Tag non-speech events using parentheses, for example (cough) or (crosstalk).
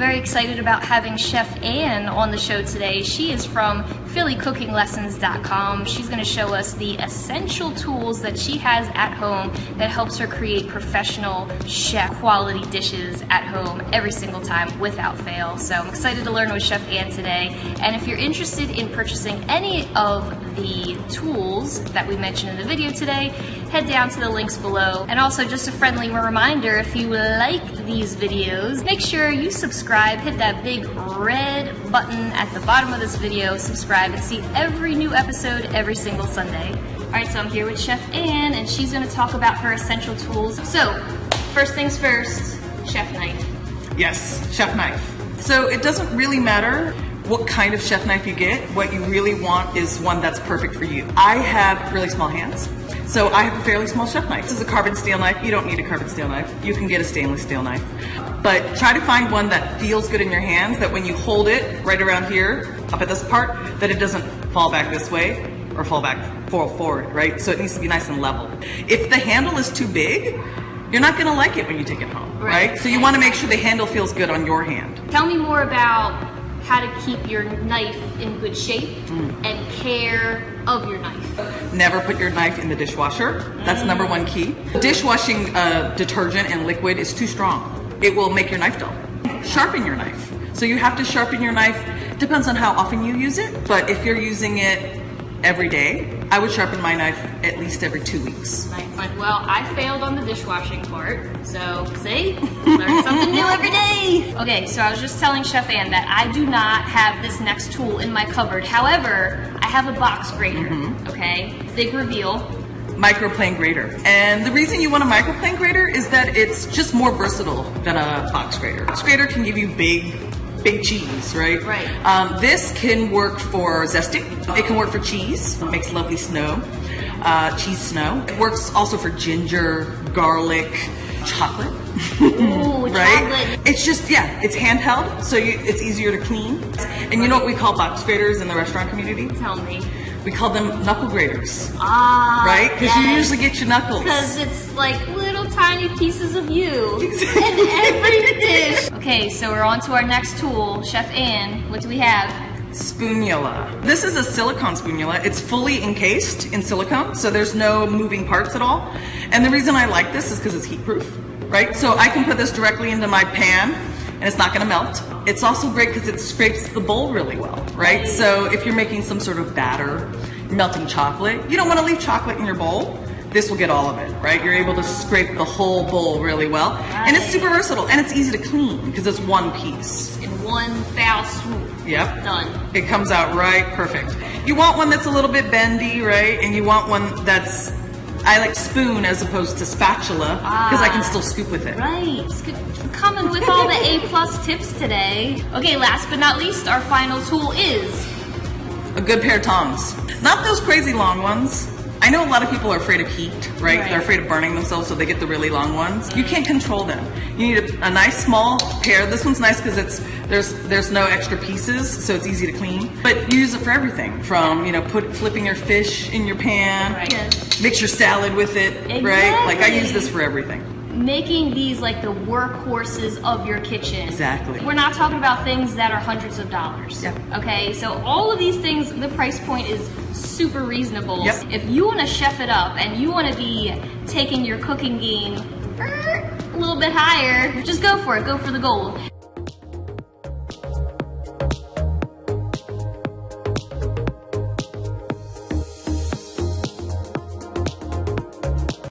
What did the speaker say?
Very excited about having Chef Ann on the show today. She is from PhillyCookingLessons.com. She's going to show us the essential tools that she has at home that helps her create professional chef quality dishes at home every single time without fail. So I'm excited to learn with Chef Ann today. And if you're interested in purchasing any of the tools that we mentioned in the video today, head down to the links below. And also just a friendly reminder, if you like these videos, make sure you subscribe, hit that big red button at the bottom of this video, subscribe and see every new episode every single Sunday. All right, so I'm here with Chef Ann and she's gonna talk about her essential tools. So, first things first, chef knife. Yes, chef knife. So it doesn't really matter what kind of chef knife you get. What you really want is one that's perfect for you. I have really small hands. So I have a fairly small chef knife. This is a carbon steel knife. You don't need a carbon steel knife. You can get a stainless steel knife. But try to find one that feels good in your hands, that when you hold it right around here, up at this part, that it doesn't fall back this way or fall back forward, right? So it needs to be nice and level. If the handle is too big, you're not gonna like it when you take it home, right? right? So you wanna make sure the handle feels good on your hand. Tell me more about how to keep your knife in good shape mm. and care of your knife. Never put your knife in the dishwasher. That's mm. number one key. Dishwashing uh, detergent and liquid is too strong. It will make your knife dull. Sharpen your knife. So you have to sharpen your knife. Depends on how often you use it, but if you're using it every day, I would sharpen my knife at least every two weeks. Nice. Well, I failed on the dishwashing part, so see, learn something new every day. Okay, so I was just telling Chef Ann that I do not have this next tool in my cupboard. However, I have a box grater, mm -hmm. okay? Big reveal. Microplane grater. And the reason you want a microplane grater is that it's just more versatile than a box grater. Box grater can give you big big cheese, right? Right. Um, this can work for zesting. It can work for cheese. It makes lovely snow, uh, cheese snow. It works also for ginger, garlic, chocolate. Ooh, (laughs) right? Chocolate. It's just, yeah, it's handheld, so you, it's easier to clean. And you know what we call box graters in the restaurant community? Tell me. We call them knuckle graters. Ah, Right? Because yes. you usually get your knuckles. Because it's like little tiny pieces of you (laughs) in every dish. Okay, so we're on to our next tool. Chef Ann, what do we have? Spoonula. This is a silicone spoonula. It's fully encased in silicone, so there's no moving parts at all. And the reason I like this is because it's heat proof, right? So I can put this directly into my pan and it's not gonna melt. It's also great because it scrapes the bowl really well, right? So if you're making some sort of batter, melting chocolate, you don't wanna leave chocolate in your bowl. This will get all of it, right? You're able to scrape the whole bowl really well. And it's super versatile and it's easy to clean because it's one piece. In one foul swoop. Yep. Done. It comes out right perfect. You want one that's a little bit bendy, right? And you want one that's I like spoon as opposed to spatula because ah, I can still scoop with it. Right. Coming with all the A plus tips today. Okay, last but not least, our final tool is a good pair of tongs. Not those crazy long ones. I know a lot of people are afraid of heat, right? right? They're afraid of burning themselves, so they get the really long ones. You can't control them. You need a, a nice small pair. This one's nice because it's there's there's no extra pieces, so it's easy to clean. But you use it for everything, from you know put flipping your fish in your pan, right. yes. mix your salad with it, exactly. right? Like I use this for everything making these like the workhorses of your kitchen. Exactly. We're not talking about things that are hundreds of dollars. Yep. Okay, so all of these things, the price point is super reasonable. Yep. If you want to chef it up and you want to be taking your cooking game a little bit higher, just go for it. Go for the gold.